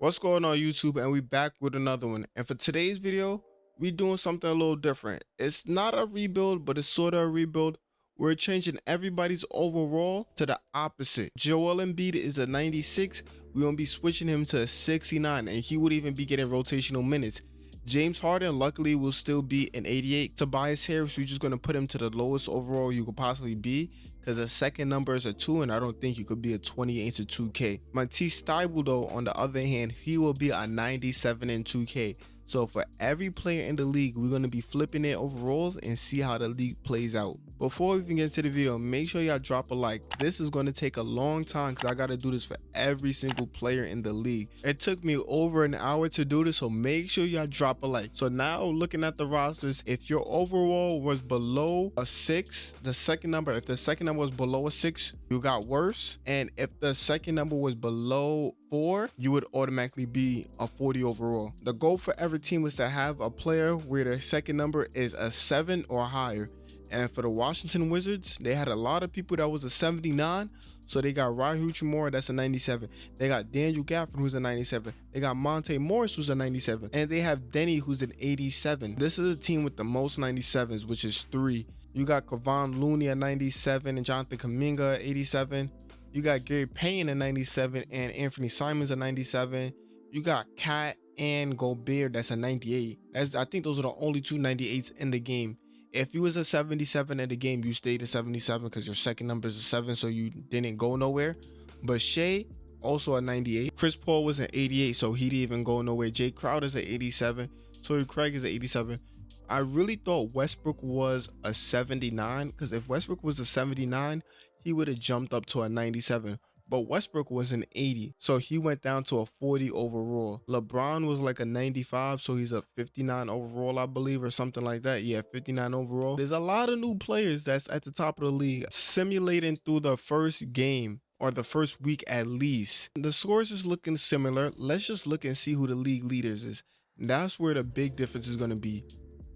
What's going on YouTube and we back with another one and for today's video we doing something a little different. It's not a rebuild but it's sort of a rebuild. We're changing everybody's overall to the opposite. Joel Embiid is a 96. We're to be switching him to a 69 and he would even be getting rotational minutes. James Harden luckily will still be an 88. Tobias Harris, we're just going to put him to the lowest overall you could possibly be because the second number is a 2 and I don't think you could be a 28 to 2K. Matisse Thybulle though, on the other hand, he will be a 97 in 2K. So for every player in the league, we're going to be flipping their overalls and see how the league plays out. Before we even get into the video, make sure y'all drop a like. This is going to take a long time because I got to do this for every single player in the league. It took me over an hour to do this, so make sure y'all drop a like. So now looking at the rosters, if your overall was below a 6, the second number, if the second number was below a 6, you got worse. And if the second number was below four, you would automatically be a 40 overall. The goal for every team was to have a player where their second number is a seven or higher. And for the Washington Wizards, they had a lot of people that was a 79. So they got Rui Hachimura, that's a 97. They got Daniel Gafford, who's a 97. They got Monte Morris, who's a 97. And they have Deni, who's an 87. This is a team with the most 97s, which is three. You got Kevon Looney at 97 and Jonathan Kuminga at 87. You got Gary Payton at 97 and Anfernee Simons at 97. You got KAT and Gobert that's a 98. That's I think those are the only two 98s in the game. If you was a 77 in the game, you stayed at 77 because your second number is a 7, so you didn't go nowhere. But Shai, also a 98. Chris Paul was an 88, so he didn't even go nowhere. Jae Crowder's an 87. Torrey Craig is an 87. I really thought Westbrook was a 79 because if Westbrook was a 79, he would have jumped up to a 97 but Westbrook was an 80, so he went down to a 40 overall. LeBron was like a 95, so he's a 59 overall, I believe, or something like that. Yeah, 59 overall. There's a lot of new players that's at the top of the league simulating through the first game or the first week at least. The scores is looking similar. Let's just look and see who the league leaders is. That's where the big difference is going to be.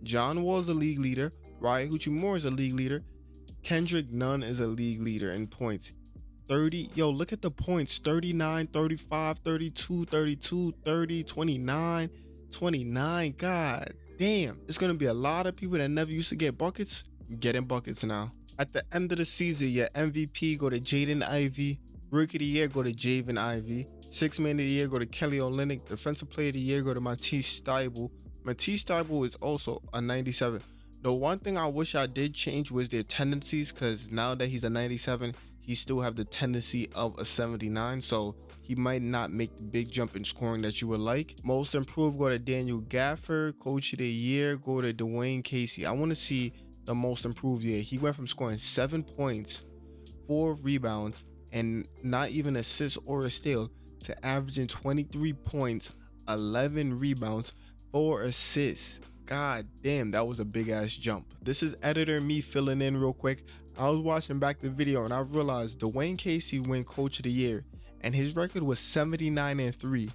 John Wall is the league leader. Rui Hachimura is a league leader. Kendrick Nunn is a league leader in points. 30. Yo, look at the points 39, 35, 32, 32, 30, 29, 29. God damn. It's going to be a lot of people that never used to get buckets getting buckets now. At the end of the season, your MVP go to Jaden Ivey. Rookie of the year go to Jaden Ivey. Six man of the year go to Kelly Olynyk. Defensive player of the year go to Matisse Thybulle. Matisse Thybulle is also a 97. The one thing I wish I did change was their tendencies because now that he's a 97, he still have the tendency of a 79. So he might not make the big jump in scoring that you would like. Most improved go to Daniel Gafford Coach of the year go to Dwane Casey. I want to see the most improved year. He went from scoring seven points, four rebounds, and not even assists or a steal to averaging 23 points, 11 rebounds, four assists God damn, that was a big ass jump. This is editor me filling in real quick. I was watching back the video and I realized Dwane Casey win coach of the year and his record was 79 and 3.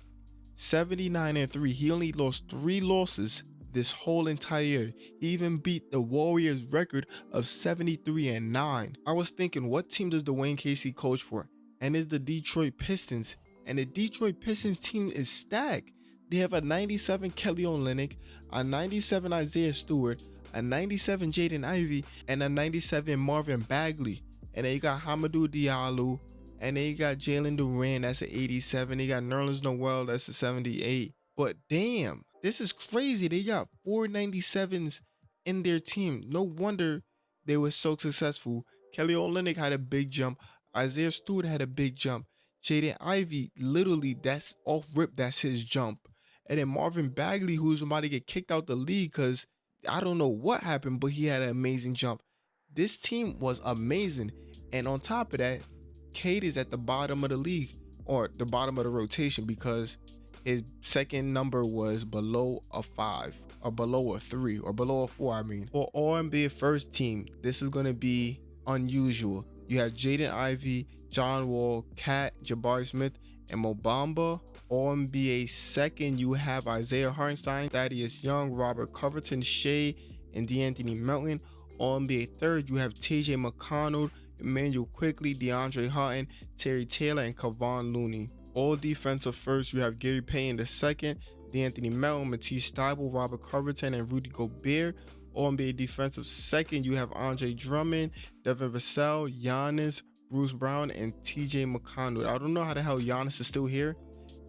79 and 3. He only lost 3 losses this whole entire year. He even beat the Warriors record of 73 and 9. I was thinking what team does Dwane Casey coach for? And it's the Detroit Pistons. And the Detroit Pistons team is stacked. They have a 97 Kelly Olynyk, a 97 Isaiah Stewart, a 97 Jaden Ivey, and a 97 Marvin Bagley. And then you got Hamidou Diallo, and then you got Jalen Duren, that's an 87. They got Nerlens Noel, that's a 78. But damn, this is crazy. They got 497s in their team. No wonder they were so successful. Kelly Olynyk had a big jump. Isaiah Stewart had a big jump. Jaden Ivey, literally, that's off rip. That's his jump. And then Marvin Bagley, who's about to get kicked out the league because I don't know what happened, but he had an amazing jump. This team was amazing. And on top of that, Cade is at the bottom of the league or the bottom of the rotation because his second number was below a five or below a three or below a four. I mean, for NBA first team, this is going to be unusual. You have Jaden Ivey, John Wall, KAT, Jabari Smith, and Mo Bamba. NBA second, you have Isaiah Hartenstein, Thaddeus Young, Robert Covington, Shai, and De'Anthony Melton. All NBA third, you have TJ McConnell, Immanuel Quickley, DeAndre Hutton, Terry Taylor, and Kevon Looney. All defensive first, you have Gary Payton the second, De'Anthony Melton, Matisse Thybulle, Robert Covington, and Rudy Gobert. All NBA defensive second, you have Andre Drummond, Devin Vassell, Giannis, Bruce Brown, and TJ McConnell. I don't know how the hell Giannis is still here,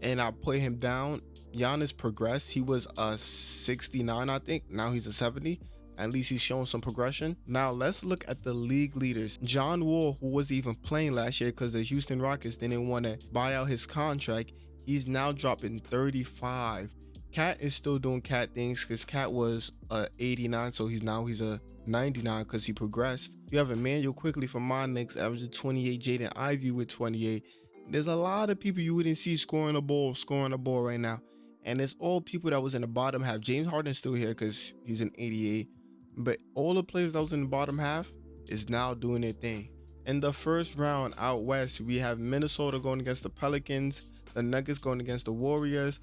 and I put him down. Giannis progressed. He was a 69, I think. Now he's a 70. At least he's showing some progression. Now let's look at the league leaders. John Wall, who was even playing last year because the Houston Rockets didn't want to buy out his contract, he's now dropping 35. KAT is still doing cat things because KAT was a 89, so he's now he's a 99 because he progressed. You have Immanuel Quickley from my Knicks averaging 28, Jaden Ivey with 28. There's a lot of people you wouldn't see scoring a ball, scoring a ball right now. And it's all people that was in the bottom half. James Harden still here because he's an 88. But all the players that was in the bottom half is now doing their thing. In the first round out west, we have Minnesota going against the Pelicans, the Nuggets going against the Warriors,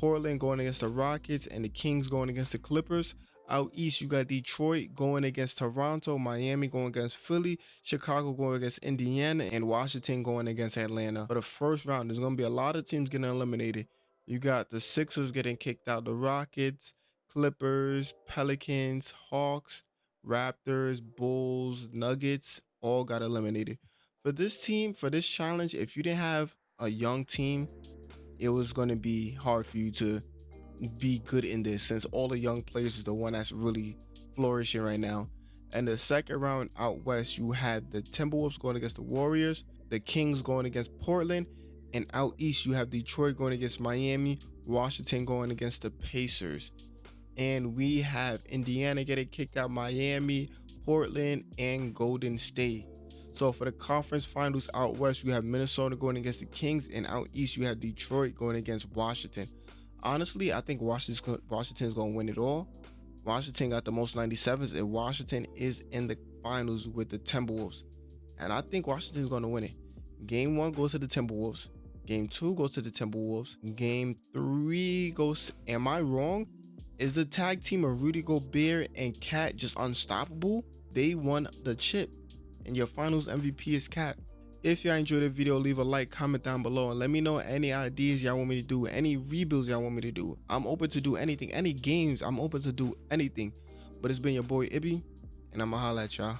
Portland going against the Rockets, and the Kings going against the Clippers. Out east, you got Detroit going against Toronto, Miami going against Philly, Chicago going against Indiana, and Washington going against Atlanta. For the first round, there's going to be a lot of teams getting eliminated. You got the Sixers getting kicked out, the Rockets, Clippers, Pelicans, Hawks, Raptors, Bulls, Nuggets all got eliminated. For this team, for this challenge, if you didn't have a young team, it was going to be hard for you to be good in this since all the young players is the one that's really flourishing right now. And the second round out west, you had the Timberwolves going against the Warriors, the Kings going against Portland, and out east, you have Detroit going against Miami, Washington going against the Pacers and we have Indiana getting kicked out, Miami, Portland, and Golden State. So for the conference finals out west, you have Minnesota going against the Kings, and out east you have Detroit going against Washington. Honestly, I think Washington's Washington's gonna win it all. Washington got the most 97s, and Washington is in the finals with the Timberwolves. And I think Washington's gonna win it. Game one goes to the Timberwolves. Game two goes to the Timberwolves. Game three goes. Am I wrong? Is the tag team of Rudy Gobert and KAT just unstoppable? They won the chip, and your finals MVP is KAT. If y'all enjoyed the video, leave a like, comment down below, and let me know any ideas y'all want me to do, any rebuilds y'all want me to do. I'm open to do anything, any games, I'm open to do anything. But it's been your boy Ibby, and I'ma holla at y'all.